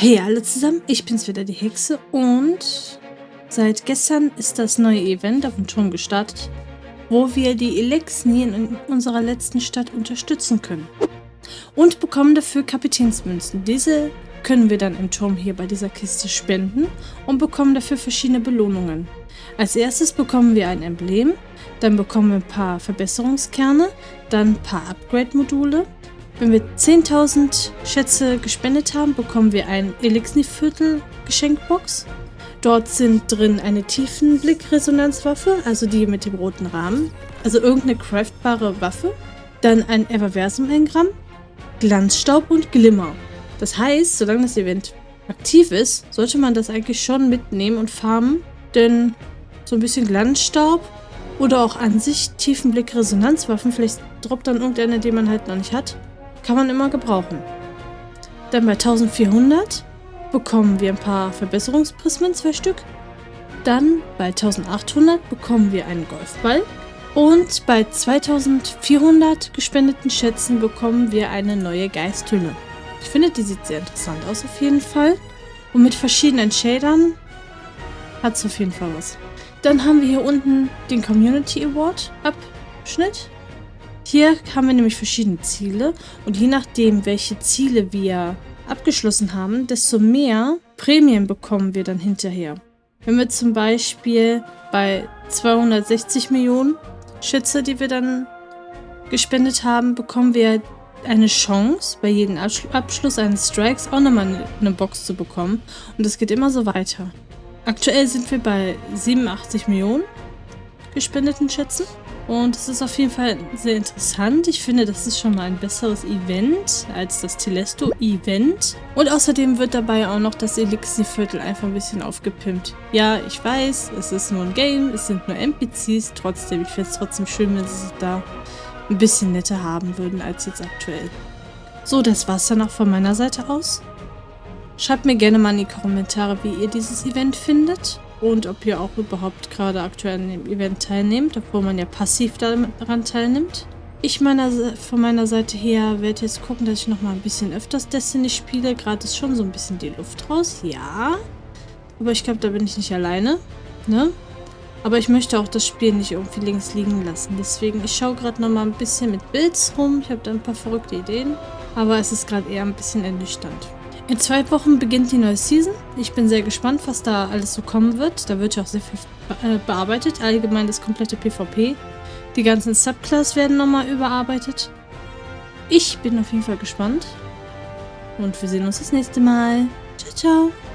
Hey alle zusammen, ich bin's wieder, die Hexe und seit gestern ist das neue Event auf dem Turm gestartet, wo wir die Elexni in unserer letzten Stadt unterstützen können. Und bekommen dafür Kapitänsmünzen. Diese können wir dann im Turm hier bei dieser Kiste spenden und bekommen dafür verschiedene Belohnungen. Als erstes bekommen wir ein Emblem, dann bekommen wir ein paar Verbesserungskerne, dann ein paar Upgrade-Module, wenn wir 10.000 Schätze gespendet haben, bekommen wir ein Elixni-Viertel Geschenkbox. Dort sind drin eine Tiefenblick-Resonanzwaffe, also die mit dem roten Rahmen. Also irgendeine craftbare Waffe. Dann ein Everversum-Engramm, Glanzstaub und Glimmer. Das heißt, solange das Event aktiv ist, sollte man das eigentlich schon mitnehmen und farmen. Denn so ein bisschen Glanzstaub oder auch an sich Tiefenblick-Resonanzwaffen, vielleicht droppt dann irgendeine, die man halt noch nicht hat, kann man immer gebrauchen. Dann bei 1400 bekommen wir ein paar Verbesserungsprismen, zwei Stück. Dann bei 1800 bekommen wir einen Golfball. Und bei 2400 gespendeten Schätzen bekommen wir eine neue Geisthülle. Ich finde, die sieht sehr interessant aus auf jeden Fall. Und mit verschiedenen Shadern hat es auf jeden Fall was. Dann haben wir hier unten den Community Award Abschnitt. Hier haben wir nämlich verschiedene Ziele und je nachdem, welche Ziele wir abgeschlossen haben, desto mehr Prämien bekommen wir dann hinterher. Wenn wir zum Beispiel bei 260 Millionen Schätze, die wir dann gespendet haben, bekommen wir eine Chance, bei jedem Abschluss eines Strikes auch nochmal eine Box zu bekommen. Und es geht immer so weiter. Aktuell sind wir bei 87 Millionen gespendeten Schätzen. Und es ist auf jeden Fall sehr interessant. Ich finde, das ist schon mal ein besseres Event als das Telesto-Event. Und außerdem wird dabei auch noch das Elixir-Viertel einfach ein bisschen aufgepimpt. Ja, ich weiß, es ist nur ein Game, es sind nur NPCs. Trotzdem, ich finde es trotzdem schön, wenn sie es da ein bisschen netter haben würden als jetzt aktuell. So, das war's dann auch von meiner Seite aus. Schreibt mir gerne mal in die Kommentare, wie ihr dieses Event findet und ob ihr auch überhaupt gerade aktuell an dem Event teilnehmt, obwohl man ja passiv daran teilnimmt. Ich meiner, von meiner Seite her werde jetzt gucken, dass ich nochmal ein bisschen öfters Destiny spiele. Gerade ist schon so ein bisschen die Luft raus, ja. Aber ich glaube, da bin ich nicht alleine, ne? Aber ich möchte auch das Spiel nicht irgendwie links liegen lassen. Deswegen, ich schaue gerade nochmal ein bisschen mit Builds rum. Ich habe da ein paar verrückte Ideen. Aber es ist gerade eher ein bisschen ernüchternd. In zwei Wochen beginnt die neue Season. Ich bin sehr gespannt, was da alles so kommen wird. Da wird ja auch sehr viel äh, bearbeitet. Allgemein das komplette PvP. Die ganzen Subclass werden nochmal überarbeitet. Ich bin auf jeden Fall gespannt. Und wir sehen uns das nächste Mal. Ciao, ciao.